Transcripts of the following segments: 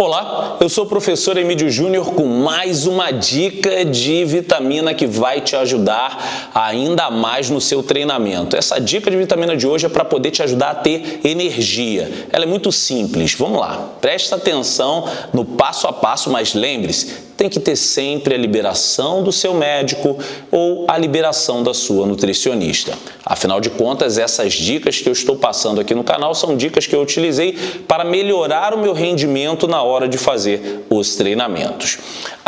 Olá, eu sou o professor Emílio Júnior com mais uma dica de vitamina que vai te ajudar ainda mais no seu treinamento. Essa dica de vitamina de hoje é para poder te ajudar a ter energia. Ela é muito simples. Vamos lá, presta atenção no passo a passo, mas lembre-se, tem que ter sempre a liberação do seu médico ou a liberação da sua nutricionista. Afinal de contas, essas dicas que eu estou passando aqui no canal são dicas que eu utilizei para melhorar o meu rendimento na hora de fazer os treinamentos.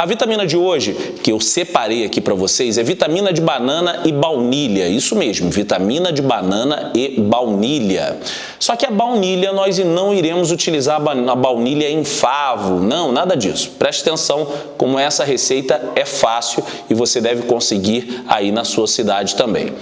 A vitamina de hoje, que eu separei aqui para vocês, é vitamina de banana e baunilha. Isso mesmo, vitamina de banana e baunilha. Só que a baunilha nós não iremos utilizar a baunilha em favo. Não, nada disso. Preste atenção como essa receita é fácil e você deve conseguir aí na sua cidade também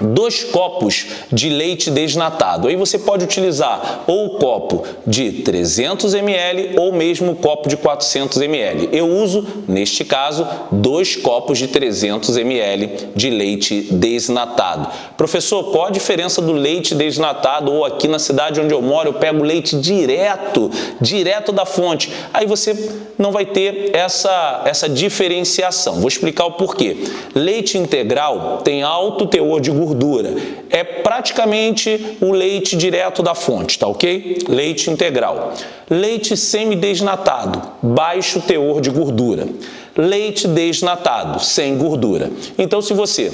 dois copos de leite desnatado. Aí você pode utilizar ou o copo de 300 ml ou mesmo o copo de 400 ml. Eu uso, neste caso, dois copos de 300 ml de leite desnatado. Professor, qual a diferença do leite desnatado ou aqui na cidade onde eu moro eu pego leite direto, direto da fonte? Aí você não vai ter essa, essa diferenciação. Vou explicar o porquê. Leite integral tem alto teor de gordura gordura. É praticamente o leite direto da fonte, tá ok? Leite integral. Leite semidesnatado, baixo teor de gordura. Leite desnatado, sem gordura. Então, se você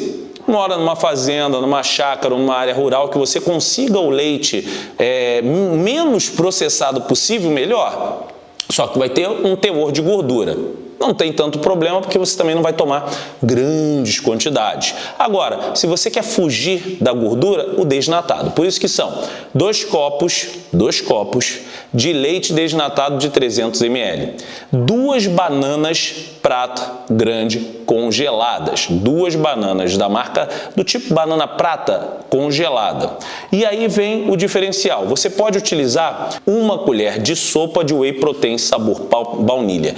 mora numa fazenda, numa chácara, numa área rural, que você consiga o leite é, menos processado possível, melhor. Só que vai ter um teor de gordura não tem tanto problema porque você também não vai tomar grandes quantidades. Agora, se você quer fugir da gordura, o desnatado. Por isso que são dois copos, dois copos de leite desnatado de 300 ml, duas bananas prata grande congeladas, duas bananas da marca do tipo banana prata congelada. E aí vem o diferencial. Você pode utilizar uma colher de sopa de whey protein sabor baunilha.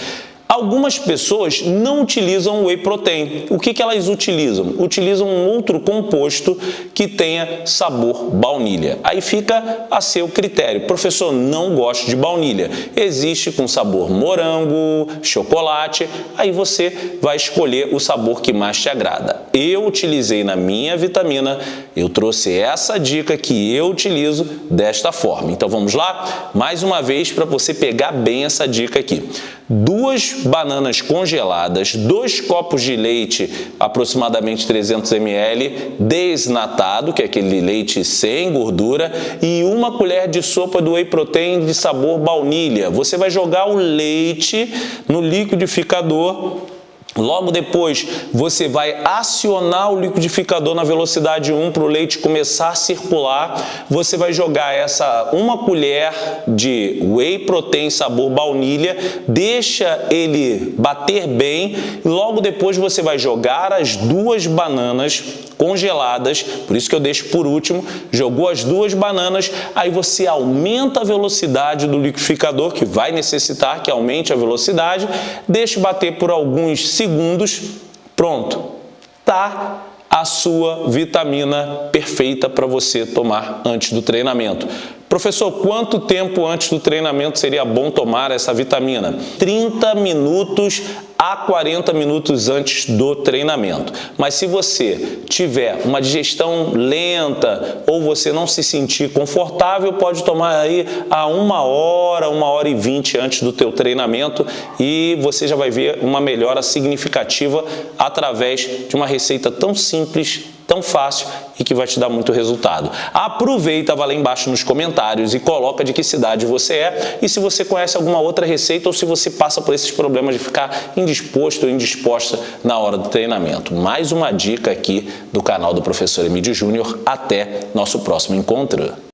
Algumas pessoas não utilizam whey protein. O que, que elas utilizam? Utilizam um outro composto que tenha sabor baunilha. Aí fica a seu critério. Professor, não gosto de baunilha. Existe com sabor morango, chocolate. Aí você vai escolher o sabor que mais te agrada. Eu utilizei na minha vitamina, eu trouxe essa dica que eu utilizo desta forma. Então vamos lá? Mais uma vez para você pegar bem essa dica aqui. Duas bananas congeladas, dois copos de leite, aproximadamente 300 ml, desnatado, que é aquele leite sem gordura, e uma colher de sopa do whey protein de sabor baunilha. Você vai jogar o leite no liquidificador Logo depois, você vai acionar o liquidificador na velocidade 1 para o leite começar a circular. Você vai jogar essa uma colher de whey protein sabor baunilha, deixa ele bater bem. Logo depois, você vai jogar as duas bananas congeladas, por isso que eu deixo por último, jogou as duas bananas, aí você aumenta a velocidade do liquidificador, que vai necessitar que aumente a velocidade, deixa bater por alguns segundos, pronto, tá a sua vitamina perfeita para você tomar antes do treinamento. Professor, quanto tempo antes do treinamento seria bom tomar essa vitamina? 30 minutos a 40 minutos antes do treinamento. Mas se você tiver uma digestão lenta ou você não se sentir confortável, pode tomar aí a uma hora, uma hora e vinte antes do teu treinamento e você já vai ver uma melhora significativa através de uma receita tão simples tão fácil e que vai te dar muito resultado. Aproveita, vai lá embaixo nos comentários e coloca de que cidade você é e se você conhece alguma outra receita ou se você passa por esses problemas de ficar indisposto ou indisposta na hora do treinamento. Mais uma dica aqui do canal do Professor Emílio Júnior. Até nosso próximo encontro.